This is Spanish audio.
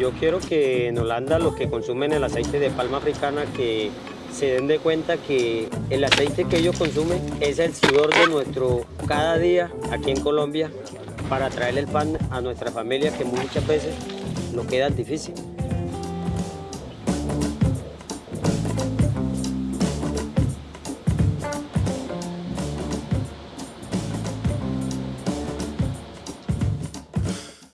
yo quiero que en Holanda los que consumen el aceite de palma africana que se den de cuenta que el aceite que ellos consumen es el sudor de nuestro cada día aquí en Colombia para traer el pan a nuestra familia que muchas veces nos queda difícil.